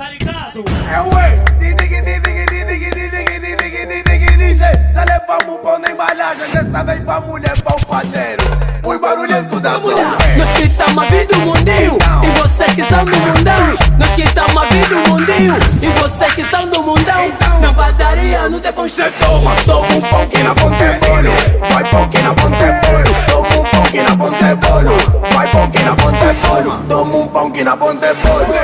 tá ligado? É o ei, já levamos pão na embalagem, dessa vez tá pra mulher, pra o padeiro. Os barulhento da zona Nós que tamo a vida do mundinho, então. e você que são do mundão. Nós que tamo a vida do mundinho, e você que são do mundão. Então. Na padaria no tem pão cheio com toma pão que na ponta é bolo Vai pão que na ponta é bolo Toma um pão que na ponta é bolo Vai pão que na ponta é bolo Toma um pão que na ponta é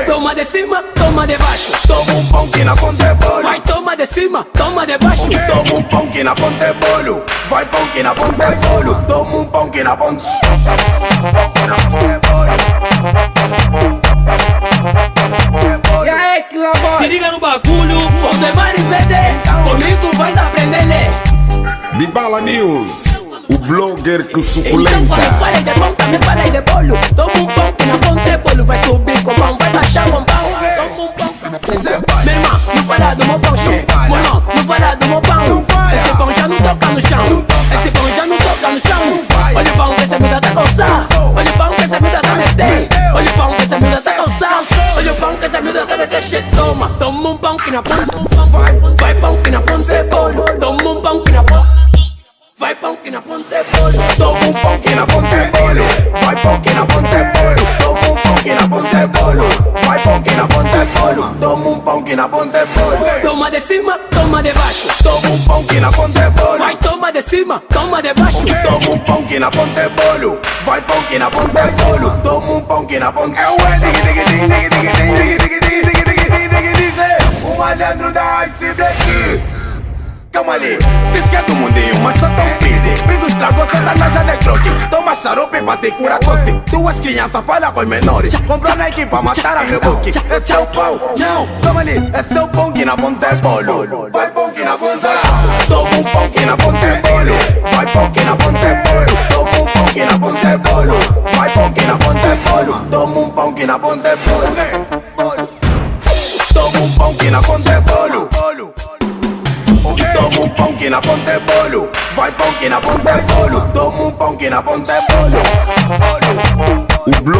Toma de cima, toma de baixo. Toma um pão que na ponta é Vai toma de cima, toma de baixo. Toma um pão que na ponta é bolo Vai pão que na ponta é bolo Toma um pão que na é bolo E aí, que labor Se liga no bagulho. Vou de marivete Comigo vais aprender ler. De Bala News, o blogger que Então suculenta. quando falei de pão, também falei de bolo. Toma um pão que na ponta é bolo. Vai subir com pão, vai baixar com pão. Toma um pão. Meu irmão, não fala do meu pão, che Mano, não fala do meu pão. Esse pão já não toca no chão. Esse pão já não toca no chão. Olha o pão que essa vida tá calçar Olha o pão que essa vida tá meter Olha o pão que essa vida tá calçar Olha o pão que essa vida tá meter che Toma, toma um pão que na ponta Vai pão que na ponta é bolo. Toma um pão que na ponta Vai pão que na ponta é bolo Toma um pão que na ponta é bolo Vai pão que na ponta é bolo Toma um pão que na ponta é bolo Vai pão que na ponta é bolo Toma um pão que na ponta é bolo Toma de cima, toma de baixo Toma um pão que na ponta é bolo Vai toma de cima, toma de baixo Toma um pão que na ponta é bolo Vai pão que na ponta é bolo Toma um pão que na ponta é ué dig dig dig dig dig dig dig dig dig dig dig dig dig O malandro da Ice Black Calma ali, diz que é do mundinho, mas na de Toma xarope pra te curar tosse Duas crianças falam com os menores. Comprou Nike pra matar a reboque Esse é o pão, não, toma ali Esse é o pão que na ponta é bolo Vai pão que na ponta Toma um pão que na ponta é bolo Vai pão que na ponta é bolo Toma um pão que na ponta é bolo Vai pão que na ponta é bolo Toma um pão que na ponta é bolo Toma um pão que na ponta é bolo que na ponta é bolo Vai pão que na ponta é bolo Toma um pão que na ponta é bolo Bolo